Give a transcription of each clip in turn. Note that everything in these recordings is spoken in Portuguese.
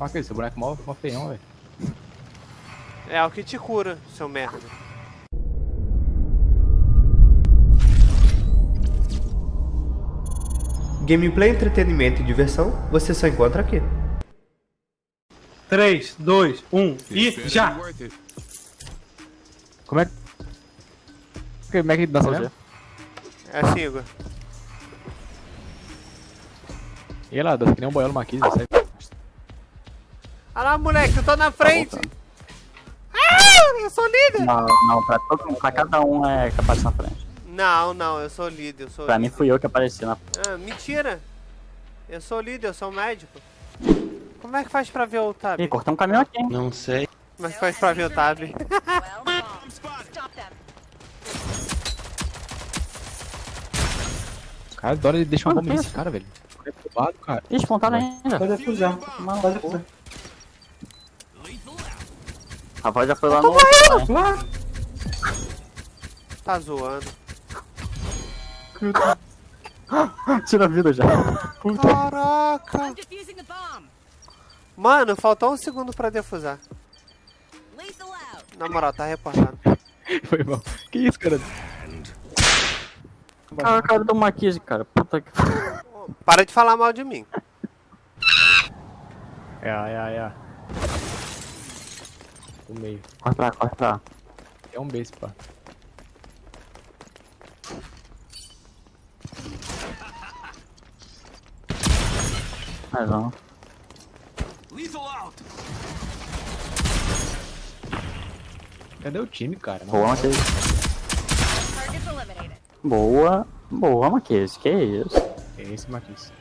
Marca esse boneco mó, mó feião, velho. É o que te cura, seu merda. Gameplay, entretenimento e diversão, você só encontra aqui. 3, 2, 1 e já! Como é que. Como é que dança mesmo? É assim, Igor. E lá, dança que nem um boiolo maquise, sai. Olha lá, moleque, eu tô na frente! Ah, eu sou líder! Não, não, pra, todo, mundo- pra cada um é que aparece na frente. Não, não, eu sou líder, eu sou Pra mim líder. fui eu que apareci na Ah, mentira! Eu sou líder, eu sou médico. Como é que faz pra ver o tab? Ih, cortei um caminhão aqui? Não sei. Como é que faz pra ver o tab? Cara, adora ele deixa uma bomba nesse cara, velho. É roubado, cara. Ih, espontado ainda. Pode defusar. Pode defusar. A voz já foi lá no... Lá! Tá zoando. Tira a vida já. Caraca! Defusing the bomb. Mano, faltou um segundo pra defusar. Na moral, tá reportado. Foi mal. Que isso, cara? Cara, o cara do Maquise, cara. Puta que... Para de falar mal de mim. É, é, é. O meio. Corre pra lá, corre pra lá. É um base, pá. Mais um. Cadê o time, cara? Boa, eliminated. Boa. Boa, Maquise. Que isso. É esse, Marquinhos.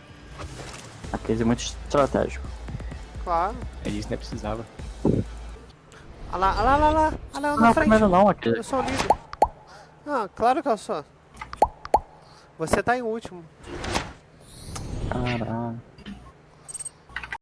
Maquise é muito estratégico. Claro. É isso, nem precisava. Olha lá, olha lá, olha lá. Olha lá na Não, frente. primeiro não, Maquise. Eu sou o líder. Ah, claro que eu sou. Você tá em último. Caralho.